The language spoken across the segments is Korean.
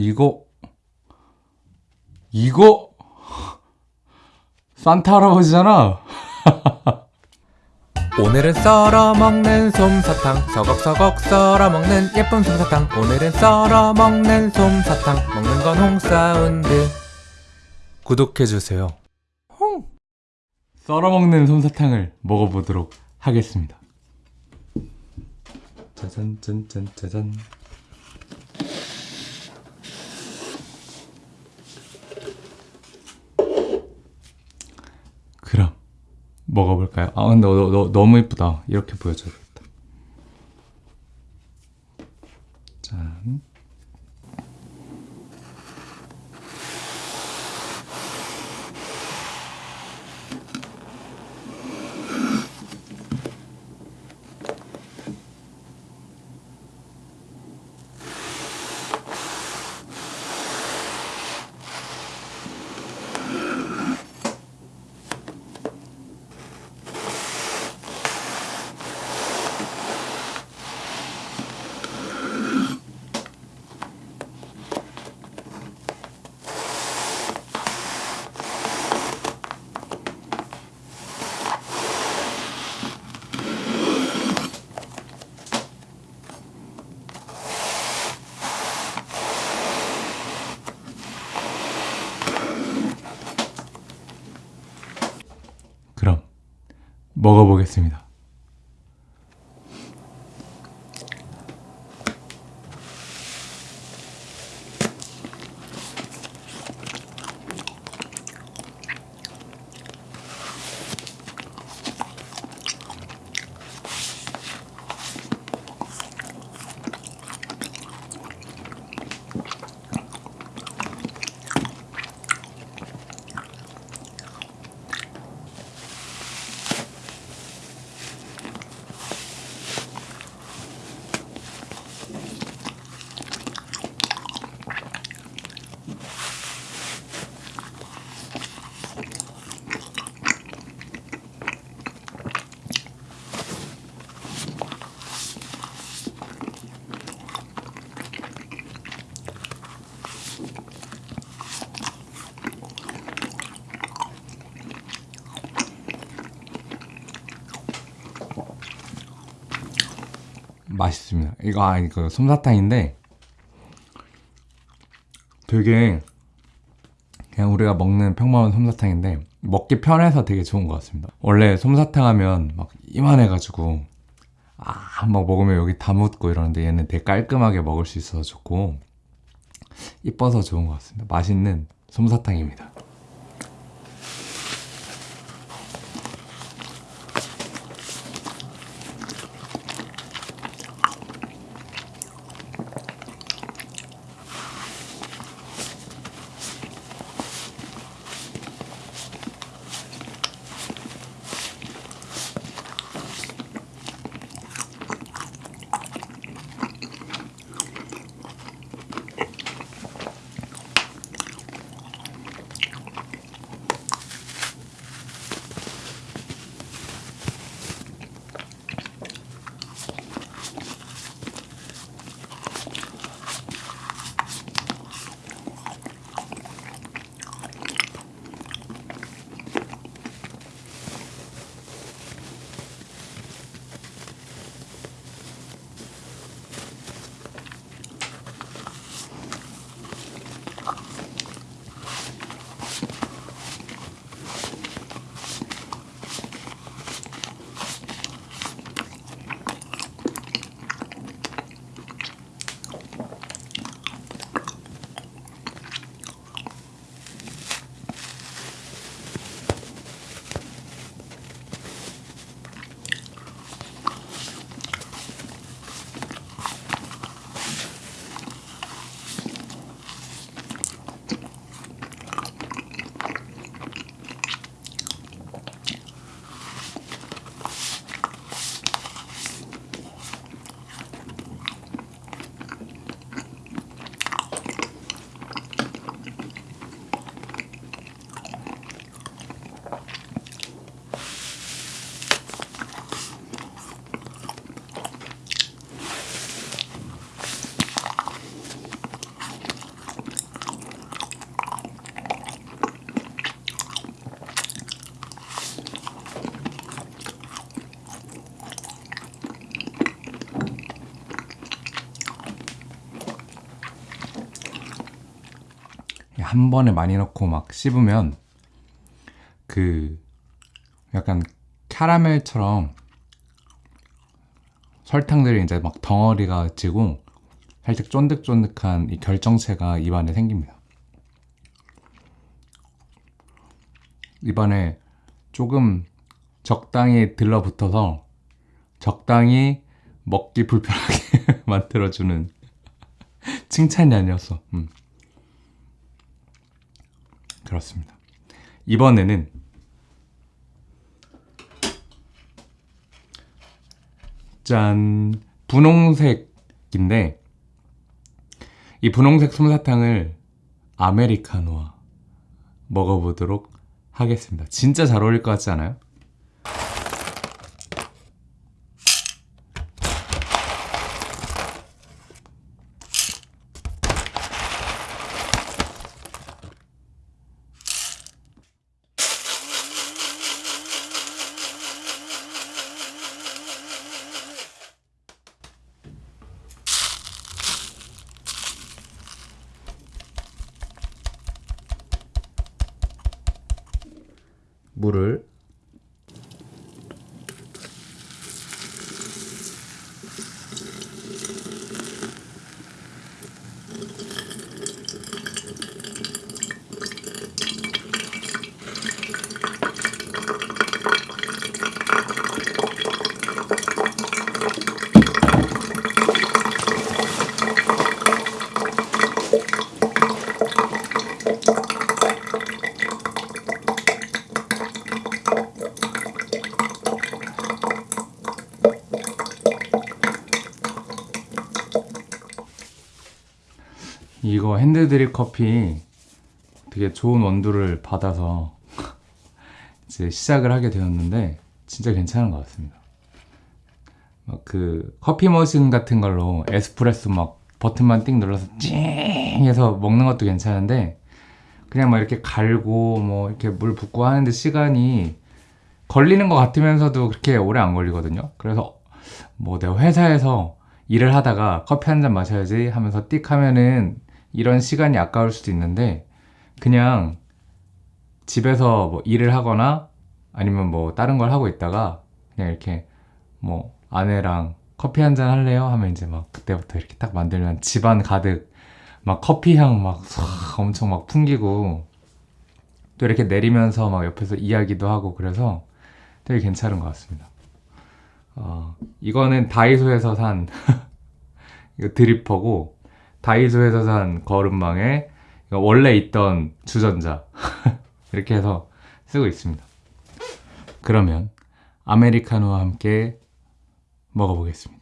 이거, 이거, 산타 할아버지잖아. 오늘은 썰어 먹는 솜사탕 서걱서걱 썰어 먹는 예쁜 솜사탕 오늘은 썰어 먹는 솜사탕 먹는 건 홍사운드 구독해주세요 썰어먹는 솜사탕을 먹어보도록 하겠습니다. 짜잔, 짠짠, 짜잔. 그럼 먹어볼까요? 아 근데 너, 너, 너무 이쁘다. 이렇게 보여줘야겠다. 짠. 그럼 먹어보겠습니다. 맛있습니다. 이거 아 이거 솜사탕인데 되게 그냥 우리가 먹는 평범한 솜사탕인데 먹기 편해서 되게 좋은 것 같습니다. 원래 솜사탕 하면 막 이만해가지고 아 막 먹으면 여기 다 묻고 이러는데 얘는 되게 깔끔하게 먹을 수 있어서 좋고 이뻐서 좋은 것 같습니다. 맛있는 솜사탕입니다. 한 번에 많이 넣고 막 씹으면 그 약간 캐러멜처럼 설탕들이 이제 막 덩어리가 지고 살짝 쫀득쫀득한 이 결정체가 입안에 생깁니다. 입안에 조금 적당히 들러붙어서 적당히 먹기 불편하게 만들어주는 칭찬이 아니었어. 음. 그렇습니다. 이번에는 짠 분홍색인데 이 분홍색 솜사탕을 아메리카노와 먹어보도록 하겠습니다. 진짜 잘 어울릴 것 같지 않아요? 물을 핸드드립 커피 되게 좋은 원두를 받아서 이제 시작을 하게 되었는데 진짜 괜찮은 것 같습니다. 막 그 커피 머신 같은 걸로 에스프레소 막 버튼만 띵 눌러서 찡 해서 먹는 것도 괜찮은데 그냥 막 이렇게 갈고 뭐 이렇게 물 붓고 하는데 시간이 걸리는 것 같으면서도 그렇게 오래 안 걸리거든요. 그래서 뭐 내가 회사에서 일을 하다가 커피 한 잔 마셔야지 하면서 띡 하면은 이런 시간이 아까울 수도 있는데 그냥 집에서 뭐 일을 하거나 아니면 뭐 다른 걸 하고 있다가 그냥 이렇게 뭐 아내랑 커피 한 잔 할래요? 하면 이제 막 그때부터 이렇게 딱 만들면 집안 가득 막 커피 향 막 엄청 막 풍기고 또 이렇게 내리면서 막 옆에서 이야기도 하고 그래서 되게 괜찮은 것 같습니다. 어, 이거는 다이소에서 산 드리퍼고 다이소에서 산 거름망에 원래 있던 주전자 이렇게 해서 쓰고 있습니다. 그러면 아메리카노와 함께 먹어보겠습니다.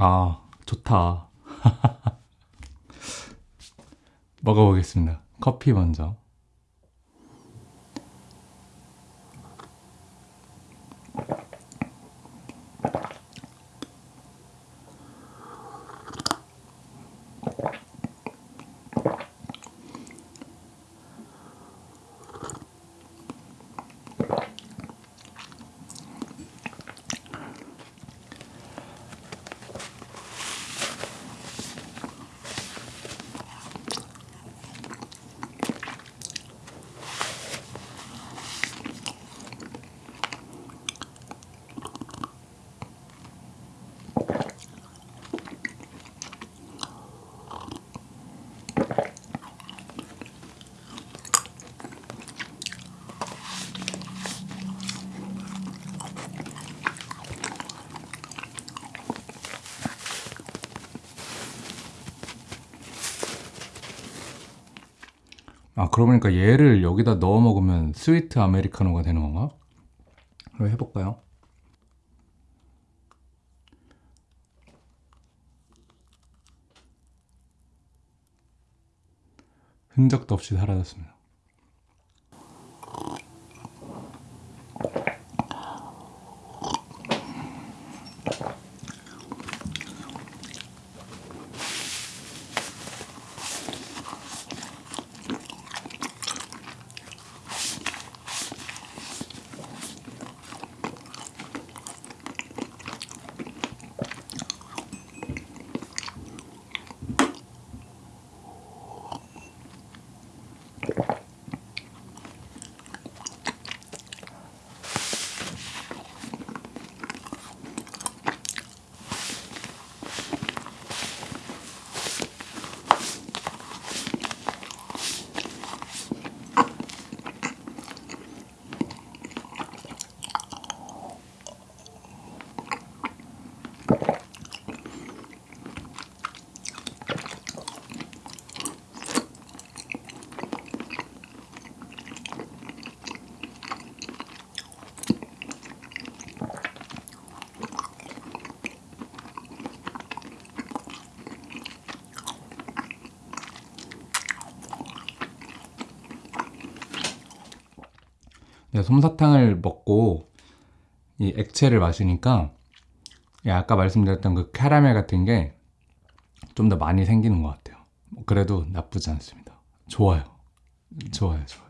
아, 좋다. 먹어보겠습니다. 커피 먼저. 아 그러고 보니까 얘를 여기다 넣어 먹으면 스위트 아메리카노가 되는 건가? 그럼 해볼까요? 흔적도 없이 사라졌습니다. 솜사탕을 먹고 이 액체를 마시니까 이 아까 말씀드렸던 그 캐러멜 같은 게 좀 더 많이 생기는 것 같아요. 뭐 그래도 나쁘지 않습니다. 좋아요. 좋아요, 좋아요.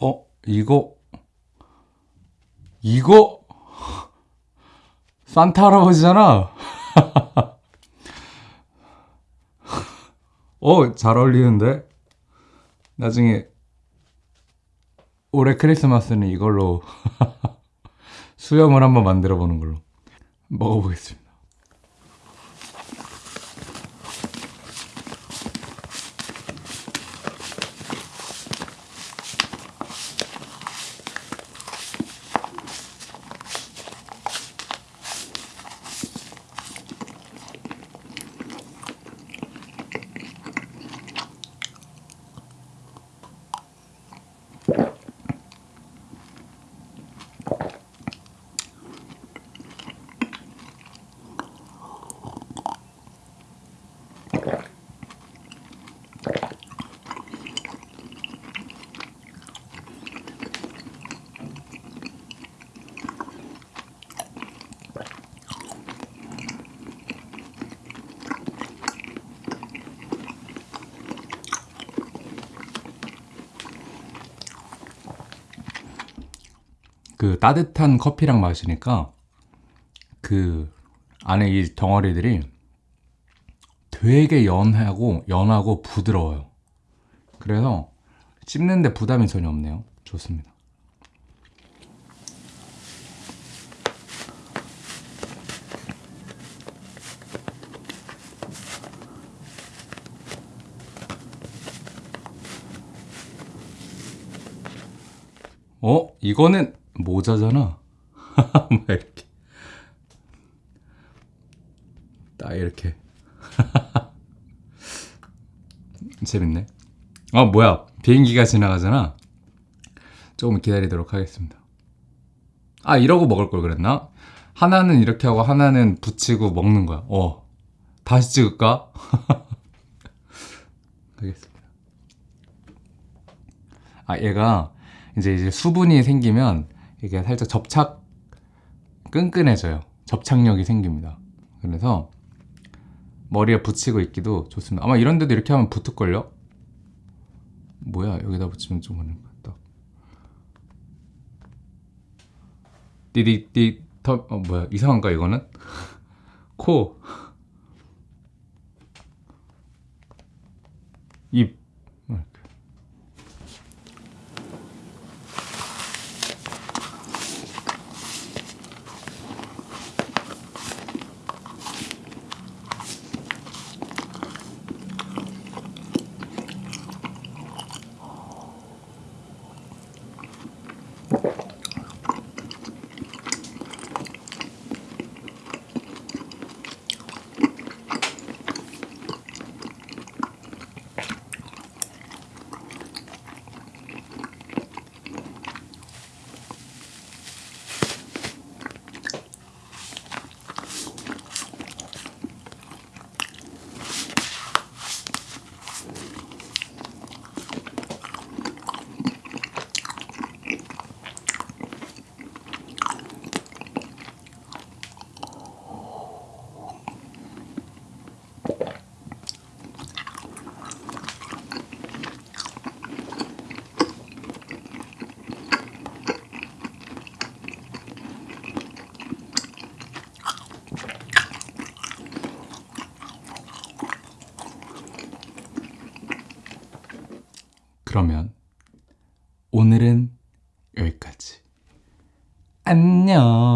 어, 이거 이거 산타 할아버지잖아. 어, 잘 어울리는데? 나중에 올해 크리스마스는 이걸로 수염을 한번 만들어 보는 걸로 먹어보겠습니다. 그 따뜻한 커피랑 마시니까 그 안에 이 덩어리들이 되게 연하고 연하고 부드러워요. 그래서 씹는데 부담이 전혀 없네요. 좋습니다. 어? 이거는 모자잖아. 막 이렇게. 딱 이렇게. 재밌네. 어, 뭐야. 비행기가 지나가잖아. 조금 기다리도록 하겠습니다. 아 이러고 먹을 걸 그랬나? 하나는 이렇게 하고 하나는 붙이고 먹는 거야. 어. 다시 찍을까? 알겠습니다. 아 얘가 이제 이제 수분이 생기면 이게 살짝 접착 끈끈해져요. 접착력이 생깁니다. 그래서 머리에 붙이고 있기도 좋습니다. 아마 이런 데도 이렇게 하면 붙을걸요? 뭐야 여기다 붙이면 좀 그런 것 같다. 띠디띠 터, 어 뭐야 이상한가 이거는? 코, 입 이렇게. 그러면 오늘은 여기까지. 안녕.